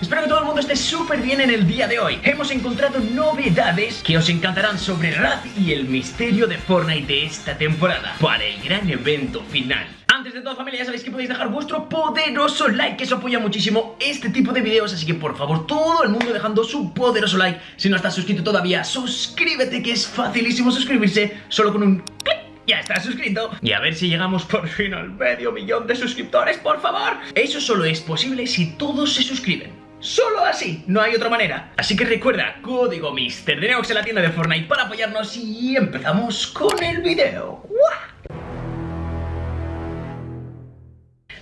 Espero que todo el mundo esté súper bien en el día de hoy. Hemos encontrado novedades que os encantarán sobre Raz y el misterio de Fortnite de esta temporada para el gran evento final. Antes de todo familia ya sabéis que podéis dejar vuestro poderoso like Que eso apoya muchísimo este tipo de videos Así que por favor todo el mundo dejando su poderoso like Si no estás suscrito todavía suscríbete que es facilísimo suscribirse Solo con un clic ya estás suscrito Y a ver si llegamos por fin al medio millón de suscriptores, por favor Eso solo es posible si todos se suscriben Solo así, no hay otra manera. Así que recuerda, código MrDeneox en la tienda de Fortnite para apoyarnos y empezamos con el video.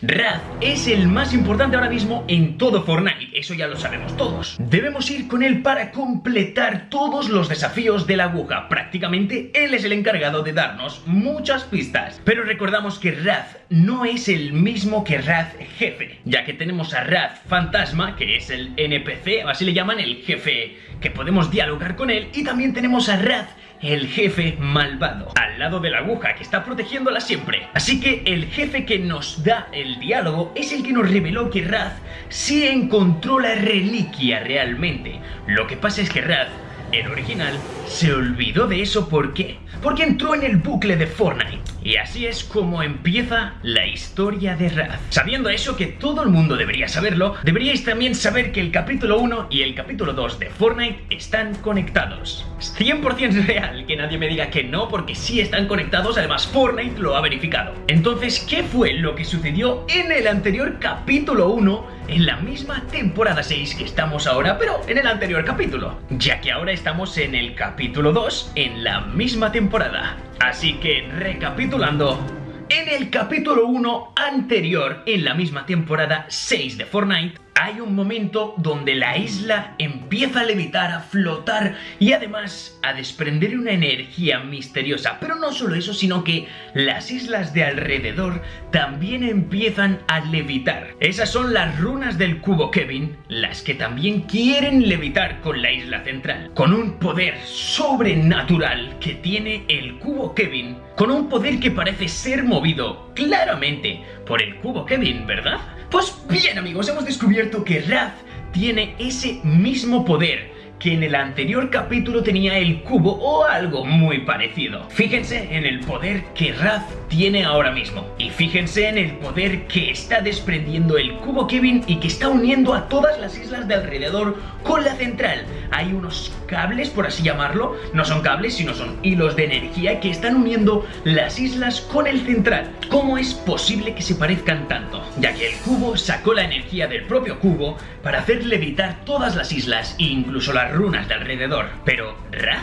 Raz es el más importante ahora mismo en todo Fortnite, eso ya lo sabemos todos. Debemos ir con él para completar todos los desafíos de la aguja. Prácticamente él es el encargado de darnos muchas pistas. Pero recordamos que Raz no es el mismo que Raz jefe, ya que tenemos a Raz fantasma, que es el NPC, así le llaman el jefe, que podemos dialogar con él, y también tenemos a Raz el jefe malvado, al lado de la aguja que está protegiéndola siempre. Así que el jefe que nos da el diálogo es el que nos reveló que Raz sí encontró la reliquia realmente. Lo que pasa es que Raz el original se olvidó de eso ¿por qué? Porque entró en el bucle de Fortnite. Y así es como empieza la historia de Raz. Sabiendo eso que todo el mundo debería saberlo, deberíais también saber que el capítulo 1 y el capítulo 2 de Fortnite están conectados. Es 100% real que nadie me diga que no porque sí están conectados, además Fortnite lo ha verificado. Entonces, ¿qué fue lo que sucedió en el anterior capítulo 1 en la misma temporada 6 que estamos ahora, pero en el anterior capítulo, ya que ahora estamos en el capítulo 2 en la misma temporada. Así que, recapitulando, en el capítulo 1 anterior, en la misma temporada 6 de Fortnite, hay un momento donde la isla empieza a levitar, a flotar y además a desprender una energía misteriosa. Pero no solo eso, sino que las islas de alrededor también empiezan a levitar. Esas son las runas del cubo Kevin, las que también quieren levitar con la isla central. Con un poder sobrenatural que tiene el cubo Kevin, con un poder que parece ser movido claramente por el cubo Kevin, ¿verdad? Pues bien amigos, hemos descubierto que Raz tiene ese mismo poder que en el anterior capítulo tenía el cubo o algo muy parecido. Fíjense en el poder que Raz tiene ahora mismo. Y fíjense en el poder que está desprendiendo el cubo Kevin y que está uniendo a todas las islas de alrededor con la central. Hay unos cables, por así llamarlo, no son cables, sino son hilos de energía que están uniendo las islas con el central. ¿Cómo es posible que se parezcan tanto? Ya que el cubo sacó la energía del propio cubo para hacer levitar todas las islas e incluso runas de alrededor. Pero, Raz,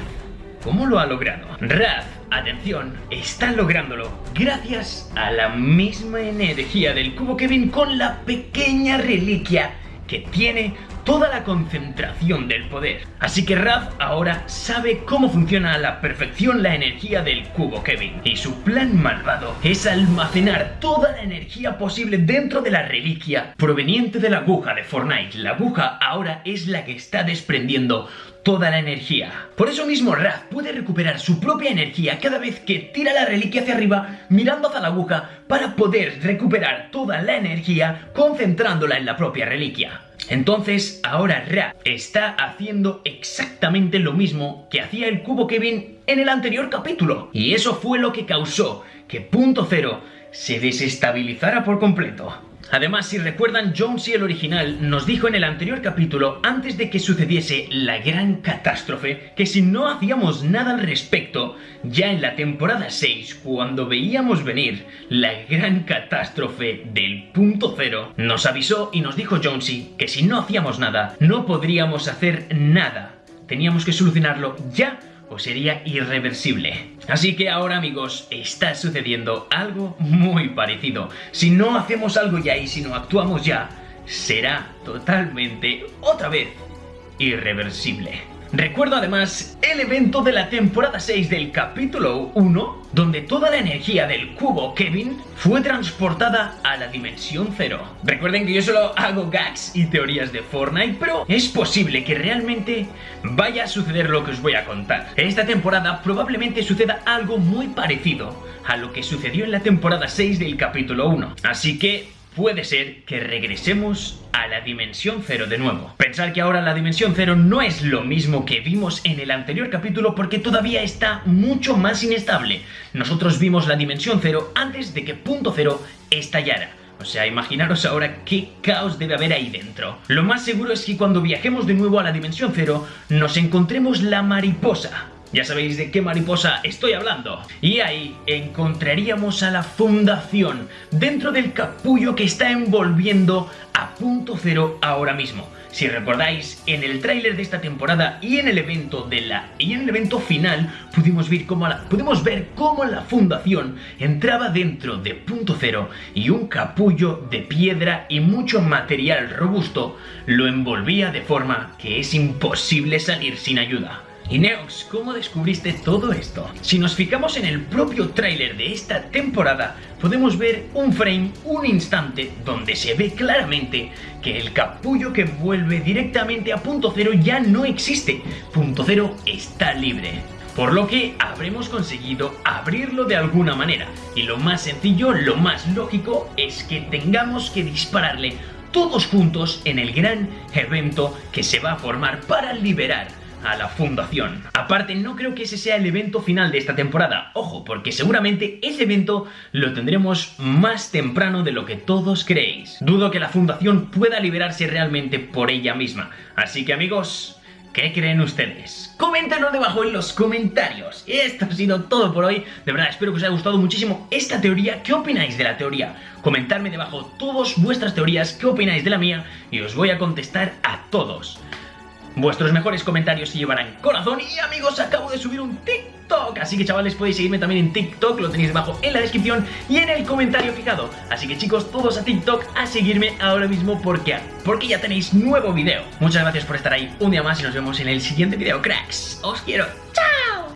¿cómo lo ha logrado? Raz, atención, está lográndolo gracias a la misma energía del cubo Kevin con la pequeña reliquia que tiene toda la concentración del poder. Así que Raz ahora sabe cómo funciona a la perfección la energía del cubo Kevin. Y su plan malvado es almacenar toda la energía posible dentro de la reliquia proveniente de la aguja de Fortnite. La aguja ahora es la que está desprendiendo toda la energía. Por eso mismo Raz puede recuperar su propia energía cada vez que tira la reliquia hacia arriba mirando hacia la aguja para poder recuperar toda la energía concentrándola en la propia reliquia. Entonces, ahora Ra está haciendo exactamente lo mismo que hacía el cubo Kevin en el anterior capítulo. Y eso fue lo que causó que Punto Cero se desestabilizara por completo. Además, si recuerdan, Jonesy el original nos dijo en el anterior capítulo, antes de que sucediese la gran catástrofe, que si no hacíamos nada al respecto, ya en la temporada 6, cuando veíamos venir la gran catástrofe del punto cero, nos avisó y nos dijo Jonesy que si no hacíamos nada, no podríamos hacer nada. Teníamos que solucionarlo ya o sería irreversible. Así que ahora amigos, está sucediendo algo muy parecido. Si no hacemos algo ya y si no actuamos ya, será totalmente, otra vez, irreversible. Recuerdo además el evento de la temporada 6 del capítulo 1, donde toda la energía del cubo Kevin fue transportada a la dimensión cero. Recuerden que yo solo hago gags y teorías de Fortnite, pero es posible que realmente vaya a suceder lo que os voy a contar. Esta temporada probablemente suceda algo muy parecido a lo que sucedió en la temporada 6 del capítulo 1. Así que puede ser que regresemos a la dimensión cero de nuevo. Pensar que ahora la dimensión cero no es lo mismo que vimos en el anterior capítulo porque todavía está mucho más inestable. Nosotros vimos la dimensión cero antes de que punto cero estallara. O sea, imaginaros ahora qué caos debe haber ahí dentro. Lo más seguro es que cuando viajemos de nuevo a la dimensión cero, nos encontremos la mariposa. Ya sabéis de qué mariposa estoy hablando. Y ahí encontraríamos a la fundación dentro del capullo que está envolviendo a punto cero ahora mismo. Si recordáis, en el tráiler de esta temporada y en el evento de la y en el evento final pudimos ver cómo pudimos ver cómo la fundación entraba dentro de punto cero y un capullo de piedra y mucho material robusto lo envolvía de forma que es imposible salir sin ayuda. Y Neox, ¿cómo descubriste todo esto? Si nos fijamos en el propio tráiler de esta temporada, podemos ver un frame, un instante, donde se ve claramente que el capullo que vuelve directamente a punto cero ya no existe. Punto cero está libre. Por lo que habremos conseguido abrirlo de alguna manera. Y lo más sencillo, lo más lógico, es que tengamos que dispararle todos juntos en el gran evento que se va a formar para liberar a la fundación. Aparte, no creo que ese sea el evento final de esta temporada. Ojo, porque seguramente ese evento lo tendremos más temprano de lo que todos creéis. Dudo que la fundación pueda liberarse realmente por ella misma. Así que amigos... ¿Qué creen ustedes? Coméntanos debajo en los comentarios. Esto ha sido todo por hoy. De verdad, espero que os haya gustado muchísimo esta teoría. ¿Qué opináis de la teoría? Comentadme debajo todas vuestras teorías, qué opináis de la mía y os voy a contestar a todos. Vuestros mejores comentarios se llevarán corazón y amigos, acabo de subir un TikTok, así que chavales podéis seguirme también en TikTok, lo tenéis debajo en la descripción y en el comentario fijado. Así que chicos, todos a TikTok a seguirme ahora mismo porque, porque ya tenéis nuevo video. Muchas gracias por estar ahí un día más y nos vemos en el siguiente video, cracks. Os quiero. ¡Chao!